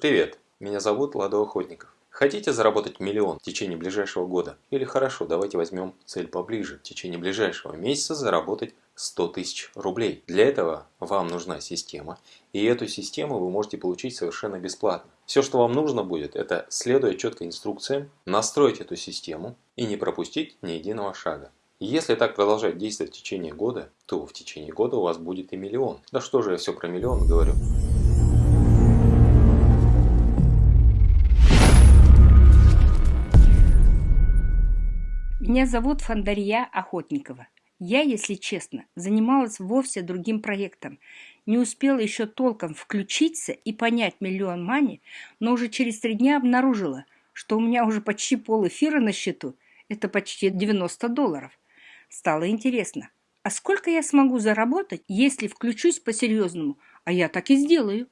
Привет, меня зовут Ладо Охотников. Хотите заработать миллион в течение ближайшего года? Или хорошо, давайте возьмем цель поближе. В течение ближайшего месяца заработать 100 тысяч рублей. Для этого вам нужна система, и эту систему вы можете получить совершенно бесплатно. Все, что вам нужно будет, это следуя четко инструкциям, настроить эту систему и не пропустить ни единого шага. Если так продолжать действовать в течение года, то в течение года у вас будет и миллион. Да что же я все про миллион говорю. Меня зовут Фандария Охотникова. Я, если честно, занималась вовсе другим проектом. Не успела еще толком включиться и понять миллион мани, но уже через три дня обнаружила, что у меня уже почти пол эфира на счету. Это почти 90 долларов. Стало интересно, а сколько я смогу заработать, если включусь по-серьезному? А я так и сделаю.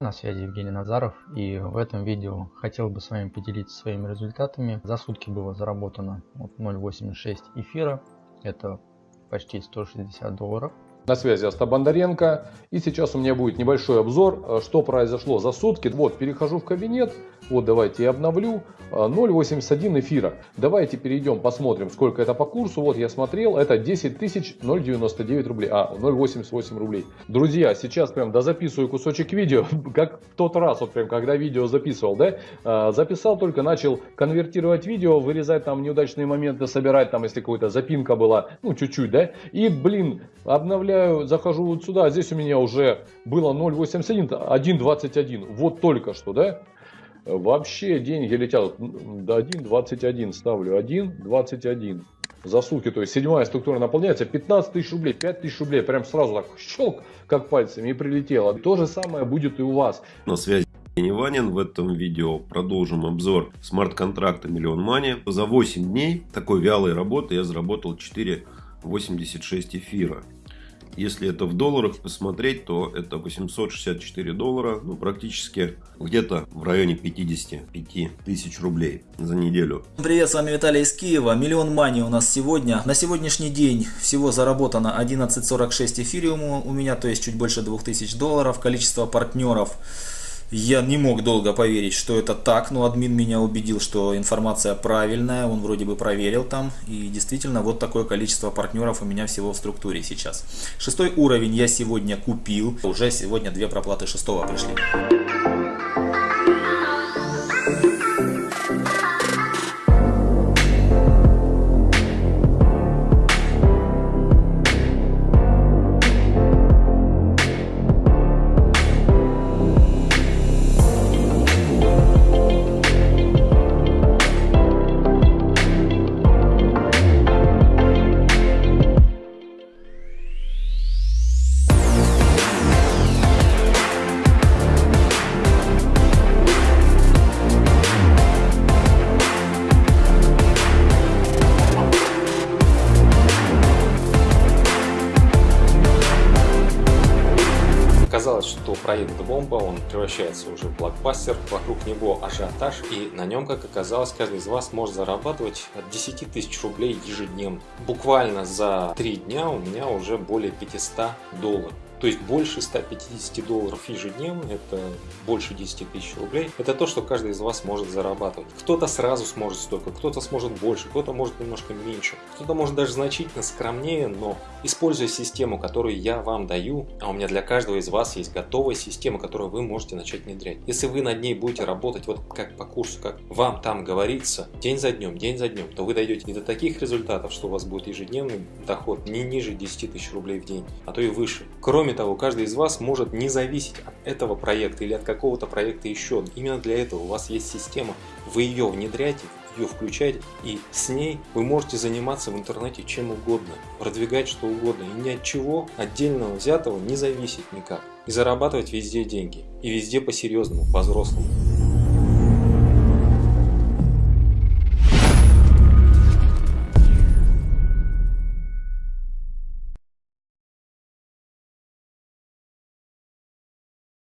На связи Евгений Назаров и в этом видео хотел бы с вами поделиться своими результатами. За сутки было заработано 0.86 эфира, это почти 160 долларов. На связи Остап Бондаренко. И сейчас у меня будет небольшой обзор, э, что произошло за сутки. Вот, перехожу в кабинет. Вот, давайте я обновлю. 0.81 э, эфира. Давайте перейдем, посмотрим, сколько это по курсу. Вот я смотрел, это 10 тысяч 099 рублей. А, 0.88 рублей. Друзья, сейчас прям дозаписываю кусочек видео, как в тот раз, вот прям, когда видео записывал, да? Э, записал только, начал конвертировать видео, вырезать там неудачные моменты, собирать там, если какая-то запинка была, ну, чуть-чуть, да? И, блин, обновляю добавляю, захожу вот сюда, здесь у меня уже было 0.81, 1.21, вот только что, да? Вообще деньги летят до 1.21, ставлю 1.21 за сутки, то есть седьмая структура наполняется, 15 тысяч рублей, 5 тысяч рублей, прям сразу так щелк, как пальцами и прилетело. То же самое будет и у вас. На связи Ванин. В этом видео продолжим обзор смарт-контракта Миллион Мани. За 8 дней такой вялой работы я заработал 4,86 эфира. Если это в долларах посмотреть, то это 864 доллара, ну практически где-то в районе 55 тысяч рублей за неделю. Привет, с вами Виталий из Киева. Миллион мани у нас сегодня. На сегодняшний день всего заработано 11.46 эфириума у меня, то есть чуть больше 2000 долларов. Количество партнеров я не мог долго поверить, что это так, но админ меня убедил, что информация правильная, он вроде бы проверил там. И действительно, вот такое количество партнеров у меня всего в структуре сейчас. Шестой уровень я сегодня купил, уже сегодня две проплаты шестого пришли. Казалось, что проект бомба, он превращается уже в блокбастер, вокруг него ажиотаж, и на нем, как оказалось, каждый из вас может зарабатывать от 10 тысяч рублей ежедневно. Буквально за три дня у меня уже более 500 долларов. То есть больше 150 долларов ежедневно, это больше 10 тысяч рублей. Это то, что каждый из вас может зарабатывать. Кто-то сразу сможет столько, кто-то сможет больше, кто-то может немножко меньше, кто-то может даже значительно скромнее, но используя систему, которую я вам даю, а у меня для каждого из вас есть готовая система, которую вы можете начать внедрять. Если вы над ней будете работать вот как по курсу, как вам там говорится, день за днем, день за днем, то вы дойдете не до таких результатов, что у вас будет ежедневный доход не ниже 10 тысяч рублей в день, а то и выше. Кроме того, каждый из вас может не зависеть от этого проекта или от какого-то проекта еще. Именно для этого у вас есть система, вы ее внедряете, ее включаете, и с ней вы можете заниматься в интернете чем угодно, продвигать что угодно, и ни от чего отдельного взятого не зависеть никак. И зарабатывать везде деньги, и везде по-серьезному, по-взрослому.